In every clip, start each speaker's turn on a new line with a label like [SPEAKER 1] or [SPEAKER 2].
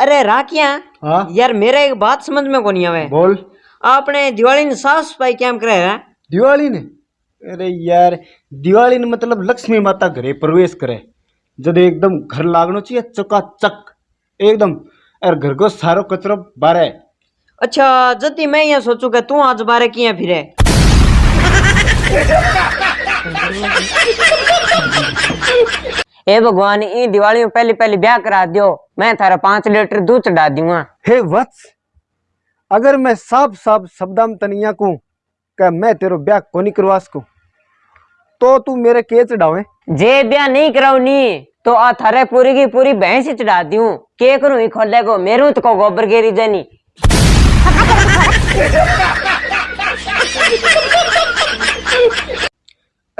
[SPEAKER 1] अरे राकिया
[SPEAKER 2] हाँ?
[SPEAKER 1] यार मेरा एक बात समझ में को नहीं आवे।
[SPEAKER 2] बोल।
[SPEAKER 1] आपने दिवाली ने साफ़ सफ़ाई क्या करे है?
[SPEAKER 2] दिवाली ने अरे यार दिवाली ने मतलब लक्ष्मी माता घरे प्रवेश करे। जब एकदम घर लागनो चाहिए चकाचक। एकदम और घर को सारो कचरो बारे।
[SPEAKER 1] अच्छा जति मैं यहाँ सोचू कि तू आज बारे किया फिरे? हे भगवान ई दिवाली में पहली पहली ब्याह करा दियो मैं थारा पाँच लीटर दूध चढ़ा दूँगा
[SPEAKER 2] हे वत्स अगर मैं साफ़ साफ़ शब्दाम तनिया को कि मैं तेरो ब्याह कोनी करवा सकूँ तो तू मेरे के चढ़ावे
[SPEAKER 1] जे ब्याह नहीं कराऊ नी तो आ थारे पूरी की पूरी भैंस ही चढ़ा दूँ के करूँ ही खोले को मेरू तो को गोबर गेरी जानी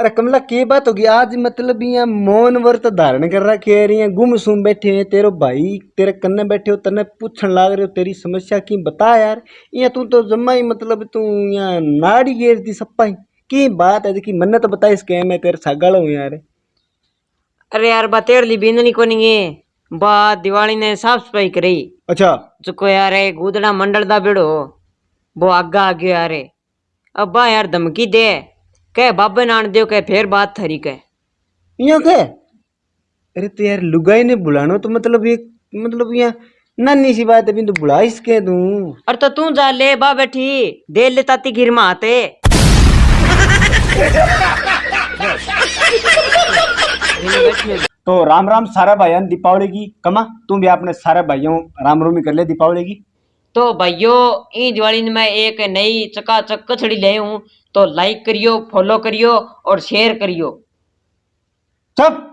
[SPEAKER 2] अरे कमला के बात होगी? आज मतलब यहाँ मौन व्रत धारण कर रखे है यहाँ गुम सुम बैठे हैं। तेरो भाई तेरे कन्ने बैठे हो तने पूछन लाग रहे हो तेरी समस्या की बता यार। यहाँ तू तो जम्मा ही मतलब तू यहाँ नाड़ी गेर दी सप्पा ही। की बात है देखी मन्ने तो बता इसके मैं तेरे सागल हूँ यार।
[SPEAKER 1] अरे यार बा तेरे लिए बींदनी को नहीं है। बा दिवाली ने साफ़ सफ़ाई करी।
[SPEAKER 2] अच्छा।
[SPEAKER 1] चुको यार गुदड़ा मंडल दा बेड़ो। वो आगा आ गयो यार अब यार धमकी दे। कह बाबे नान दियो कह फिर बात थरी कह।
[SPEAKER 2] यहाँ के अरे तो यार लुगाई ने बुलानो तो मतलब एक मतलब यहाँ नानी सी बात है बिंदु बुला इसके तू।
[SPEAKER 1] और तो तू जा ले बा बैठी दे ले ताती गिर माते
[SPEAKER 2] तो राम राम सारा भाई दीपावली की कमा तुम भी अपने सारे भाइयों राम रोमी कर ले दीपावली की।
[SPEAKER 1] तो भाइयों ई दिवाली में मैं एक नई चकाचक कचड़ी ले हूँ तो लाइक करियो फॉलो करियो और शेयर करियो।
[SPEAKER 2] चुप।